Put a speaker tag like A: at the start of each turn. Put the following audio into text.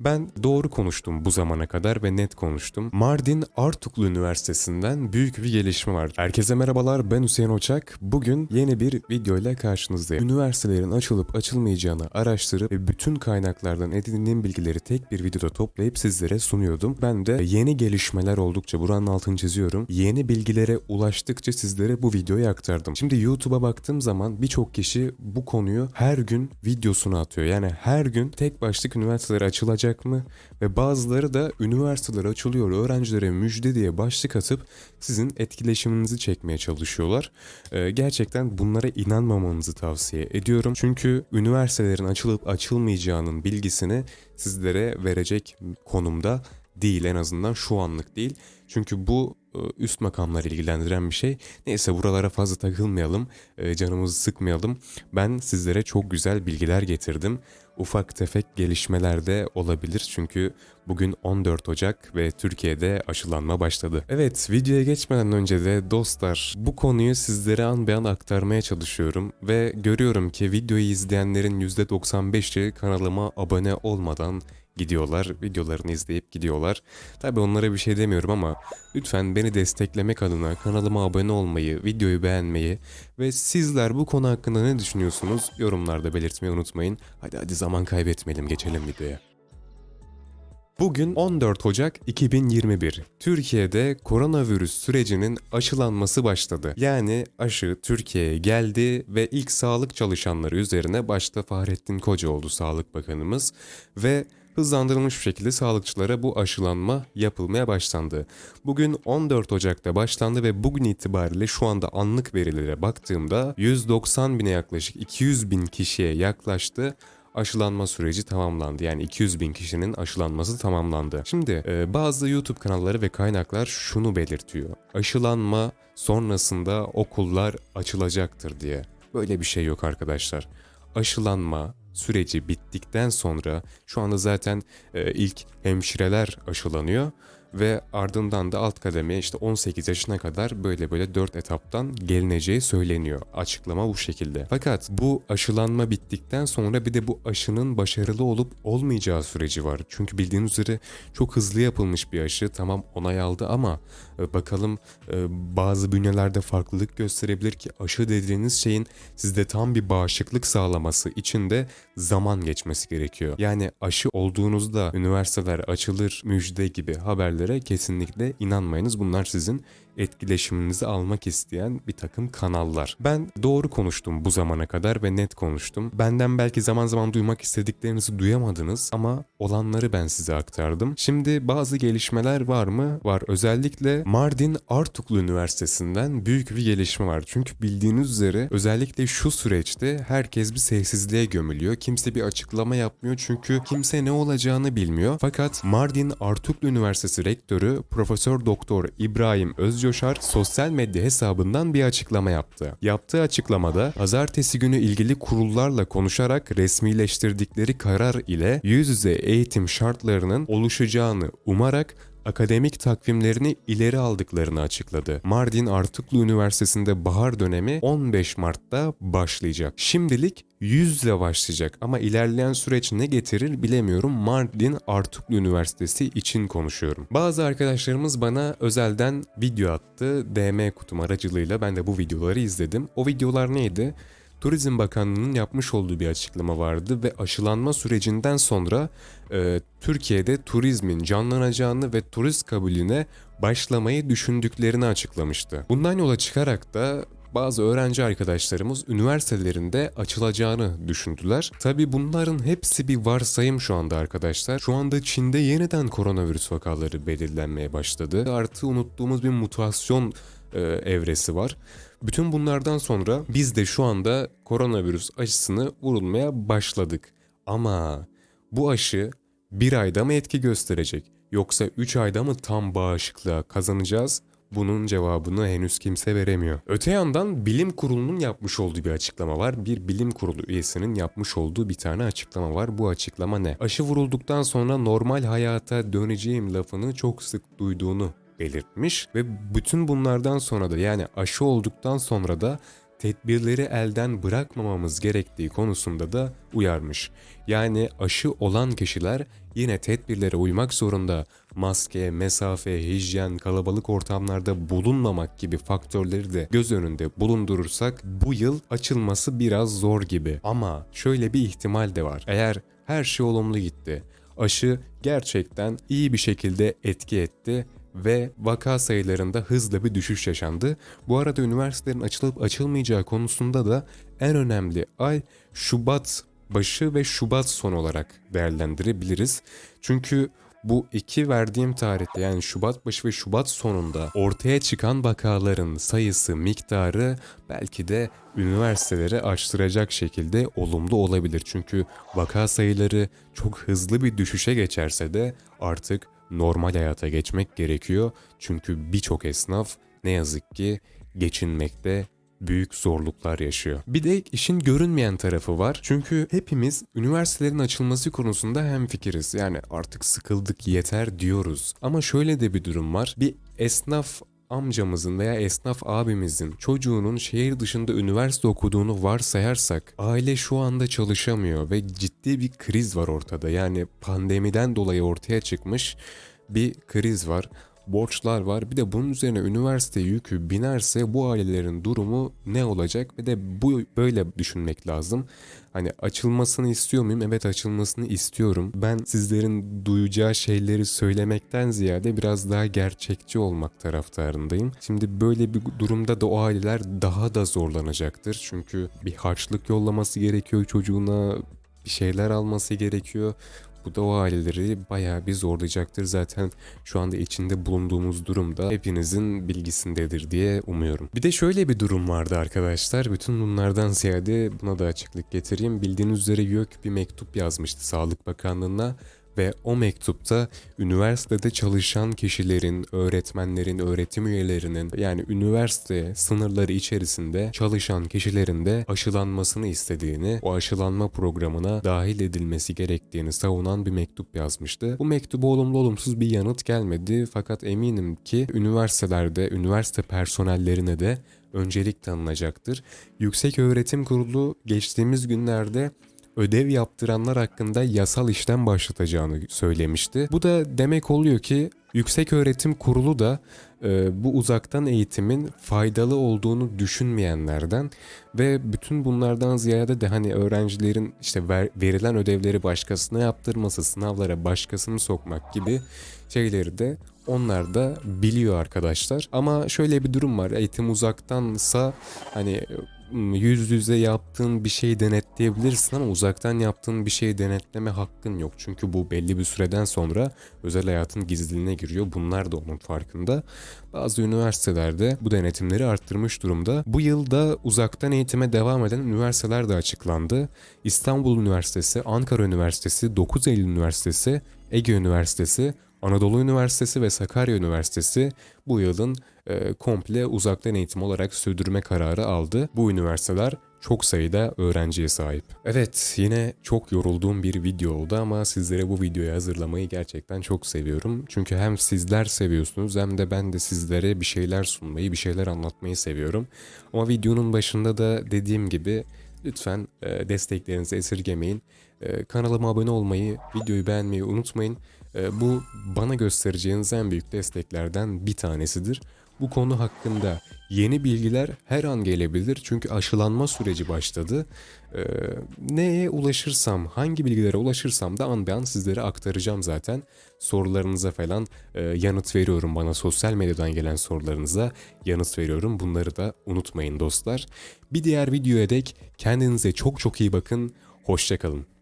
A: Ben doğru konuştum bu zamana kadar ve net konuştum. Mardin Artuklu Üniversitesi'nden büyük bir gelişme var. Herkese merhabalar ben Hüseyin Oçak. Bugün yeni bir video ile karşınızdayım. Üniversitelerin açılıp açılmayacağını araştırıp ve bütün kaynaklardan edindiğim bilgileri tek bir videoda toplayıp sizlere sunuyordum. Ben de yeni gelişmeler oldukça buranın altını çiziyorum. Yeni bilgilere ulaştıkça sizlere bu videoyu aktardım. Şimdi YouTube'a baktığım zaman birçok kişi bu konuyu her gün videosunu atıyor. Yani her gün tek başlık üniversiteler açılacak mı? Ve bazıları da üniversiteler açılıyor öğrencilere müjde diye başlık atıp sizin etkileşiminizi çekmeye çalışıyorlar. Ee, gerçekten bunlara inanmamanızı tavsiye ediyorum. Çünkü üniversitelerin açılıp açılmayacağının bilgisini sizlere verecek konumda değil en azından şu anlık değil. Çünkü bu e, üst makamları ilgilendiren bir şey. Neyse buralara fazla takılmayalım, e, canımızı sıkmayalım. Ben sizlere çok güzel bilgiler getirdim. Ufak tefek gelişmeler de olabilir çünkü bugün 14 Ocak ve Türkiye'de aşılanma başladı. Evet videoya geçmeden önce de dostlar bu konuyu sizlere an be aktarmaya çalışıyorum ve görüyorum ki videoyu izleyenlerin %95'i kanalıma abone olmadan gidiyorlar. Videolarını izleyip gidiyorlar. Tabi onlara bir şey demiyorum ama lütfen beni desteklemek adına kanalıma abone olmayı, videoyu beğenmeyi ve sizler bu konu hakkında ne düşünüyorsunuz yorumlarda belirtmeyi unutmayın. Hadi hadi zaman kaybetmeyelim geçelim videoya. Bugün 14 Ocak 2021. Türkiye'de koronavirüs sürecinin aşılanması başladı. Yani aşı Türkiye'ye geldi ve ilk sağlık çalışanları üzerine başta Fahrettin Koca oldu Sağlık Bakanımız ve hızlandırılmış bir şekilde sağlıkçılara bu aşılanma yapılmaya başlandı. Bugün 14 Ocak'ta başlandı ve bugün itibariyle şu anda anlık verilere baktığımda 190 bine yaklaşık 200 bin kişiye yaklaştı aşılanma süreci tamamlandı. Yani 200 bin kişinin aşılanması tamamlandı. Şimdi e, bazı YouTube kanalları ve kaynaklar şunu belirtiyor. Aşılanma sonrasında okullar açılacaktır diye. Böyle bir şey yok arkadaşlar. Aşılanma süreci bittikten sonra şu anda zaten e, ilk hemşireler aşılanıyor ve ardından da alt kademeye işte 18 yaşına kadar böyle böyle 4 etaptan gelineceği söyleniyor. Açıklama bu şekilde. Fakat bu aşılanma bittikten sonra bir de bu aşının başarılı olup olmayacağı süreci var. Çünkü bildiğiniz üzere çok hızlı yapılmış bir aşı tamam onay aldı ama e, bakalım e, bazı bünyelerde farklılık gösterebilir ki aşı dediğiniz şeyin sizde tam bir bağışıklık sağlaması için de zaman geçmesi gerekiyor. Yani aşı olduğunuzda üniversiteler açılır müjde gibi haberleri haberlere kesinlikle inanmayınız. Bunlar sizin etkileşiminizi almak isteyen bir takım kanallar. Ben doğru konuştum bu zamana kadar ve net konuştum. Benden belki zaman zaman duymak istediklerinizi duyamadınız ama olanları ben size aktardım. Şimdi bazı gelişmeler var mı? Var. Özellikle Mardin Artuklu Üniversitesi'nden büyük bir gelişme var. Çünkü bildiğiniz üzere özellikle şu süreçte herkes bir sessizliğe gömülüyor. Kimse bir açıklama yapmıyor çünkü kimse ne olacağını bilmiyor. Fakat Mardin Artuklu Üniversitesi Rektörü Profesör Doktor İbrahim Özcan Coşar sosyal medya hesabından bir açıklama yaptı. Yaptığı açıklamada pazartesi günü ilgili kurullarla konuşarak resmileştirdikleri karar ile yüz yüze eğitim şartlarının oluşacağını umarak akademik takvimlerini ileri aldıklarını açıkladı. Mardin Artuklu Üniversitesi'nde bahar dönemi 15 Mart'ta başlayacak. Şimdilik yüzle başlayacak ama ilerleyen süreç ne getirir bilemiyorum. Mardin Artuklu Üniversitesi için konuşuyorum. Bazı arkadaşlarımız bana özelden video attı. DM kutum aracılığıyla ben de bu videoları izledim. O videolar neydi? Turizm Bakanlığı'nın yapmış olduğu bir açıklama vardı ve aşılanma sürecinden sonra e, Türkiye'de turizmin canlanacağını ve turist kabulüne başlamayı düşündüklerini açıklamıştı. Bundan yola çıkarak da bazı öğrenci arkadaşlarımız üniversitelerinde açılacağını düşündüler. Tabi bunların hepsi bir varsayım şu anda arkadaşlar. Şu anda Çin'de yeniden koronavirüs vakaları belirlenmeye başladı. Artı unuttuğumuz bir mutasyon e, evresi var. Bütün bunlardan sonra biz de şu anda koronavirüs aşısını vurulmaya başladık. Ama bu aşı bir ayda mı etki gösterecek? Yoksa 3 ayda mı tam bağışıklığa kazanacağız? Bunun cevabını henüz kimse veremiyor. Öte yandan bilim kurulunun yapmış olduğu bir açıklama var. Bir bilim kurulu üyesinin yapmış olduğu bir tane açıklama var. Bu açıklama ne? Aşı vurulduktan sonra normal hayata döneceğim lafını çok sık duyduğunu belirtmiş ve bütün bunlardan sonra da yani aşı olduktan sonra da tedbirleri elden bırakmamamız gerektiği konusunda da uyarmış. Yani aşı olan kişiler yine tedbirlere uymak zorunda. Maske, mesafe, hijyen, kalabalık ortamlarda bulunmamak gibi faktörleri de göz önünde bulundurursak bu yıl açılması biraz zor gibi. Ama şöyle bir ihtimal de var. Eğer her şey olumlu gitti, aşı gerçekten iyi bir şekilde etki etti ve vaka sayılarında hızla bir düşüş yaşandı. Bu arada üniversitelerin açılıp açılmayacağı konusunda da en önemli ay Şubat başı ve Şubat son olarak değerlendirebiliriz. Çünkü bu iki verdiğim tarihte yani Şubat başı ve Şubat sonunda ortaya çıkan vakaların sayısı, miktarı belki de üniversiteleri açtıracak şekilde olumlu olabilir. Çünkü vaka sayıları çok hızlı bir düşüşe geçerse de artık normal hayata geçmek gerekiyor. Çünkü birçok esnaf ne yazık ki geçinmekte büyük zorluklar yaşıyor. Bir de işin görünmeyen tarafı var. Çünkü hepimiz üniversitelerin açılması konusunda hemfikiriz. Yani artık sıkıldık yeter diyoruz. Ama şöyle de bir durum var. Bir esnaf amcamızın veya esnaf abimizin çocuğunun şehir dışında üniversite okuduğunu varsayarsak aile şu anda çalışamıyor ve ciddi bir kriz var ortada. Yani pandemiden dolayı ortaya çıkmış bir kriz var borçlar var. Bir de bunun üzerine üniversite yükü binerse bu ailelerin durumu ne olacak? Ve de bu böyle düşünmek lazım. Hani açılmasını istiyor muyum? Evet açılmasını istiyorum. Ben sizlerin duyacağı şeyleri söylemekten ziyade biraz daha gerçekçi olmak taraftarındayım. Şimdi böyle bir durumda da o aileler daha da zorlanacaktır. Çünkü bir harçlık yollaması gerekiyor çocuğuna, bir şeyler alması gerekiyor. Bu da o aileleri bayağı bir zorlayacaktır. Zaten şu anda içinde bulunduğumuz durumda hepinizin bilgisindedir diye umuyorum. Bir de şöyle bir durum vardı arkadaşlar. Bütün bunlardan ziyade buna da açıklık getireyim. Bildiğiniz üzere YÖK bir mektup yazmıştı Sağlık Bakanlığı'na ve o mektupta üniversitede çalışan kişilerin, öğretmenlerin, öğretim üyelerinin yani üniversite sınırları içerisinde çalışan kişilerin de aşılanmasını istediğini, o aşılanma programına dahil edilmesi gerektiğini savunan bir mektup yazmıştı. Bu mektuba olumlu olumsuz bir yanıt gelmedi fakat eminim ki üniversitelerde, üniversite personellerine de öncelik tanınacaktır. Yüksek Öğretim Kurulu geçtiğimiz günlerde ödev yaptıranlar hakkında yasal işlem başlatacağını söylemişti. Bu da demek oluyor ki Yüksek Öğretim Kurulu da e, bu uzaktan eğitimin faydalı olduğunu düşünmeyenlerden ve bütün bunlardan ziyade de hani öğrencilerin işte ver, verilen ödevleri başkasına yaptırması, sınavlara başkasını sokmak gibi şeyleri de onlar da biliyor arkadaşlar. Ama şöyle bir durum var. Eğitim uzaktansa hani yüz yüze yaptığın bir şeyi denetleyebilirsin ama uzaktan yaptığın bir şeyi denetleme hakkın yok. Çünkü bu belli bir süreden sonra özel hayatın gizliliğine giriyor. Bunlar da onun farkında. Bazı üniversitelerde bu denetimleri arttırmış durumda. Bu yılda uzaktan eğitime devam eden üniversiteler de açıklandı. İstanbul Üniversitesi, Ankara Üniversitesi, 9 Eylül Üniversitesi, Ege Üniversitesi, Anadolu Üniversitesi ve Sakarya Üniversitesi bu yılın e, komple uzaktan eğitim olarak sürdürme kararı aldı. Bu üniversiteler çok sayıda öğrenciye sahip. Evet yine çok yorulduğum bir video oldu ama sizlere bu videoyu hazırlamayı gerçekten çok seviyorum. Çünkü hem sizler seviyorsunuz hem de ben de sizlere bir şeyler sunmayı, bir şeyler anlatmayı seviyorum. Ama videonun başında da dediğim gibi lütfen e, desteklerinizi esirgemeyin. E, kanalıma abone olmayı, videoyu beğenmeyi unutmayın. E, bu bana göstereceğiniz en büyük desteklerden bir tanesidir. Bu konu hakkında yeni bilgiler her an gelebilir çünkü aşılanma süreci başladı. Ee, neye ulaşırsam, hangi bilgilere ulaşırsam da an be an sizlere aktaracağım zaten. Sorularınıza falan e, yanıt veriyorum bana sosyal medyadan gelen sorularınıza yanıt veriyorum. Bunları da unutmayın dostlar. Bir diğer videoya dek kendinize çok çok iyi bakın. Hoşçakalın.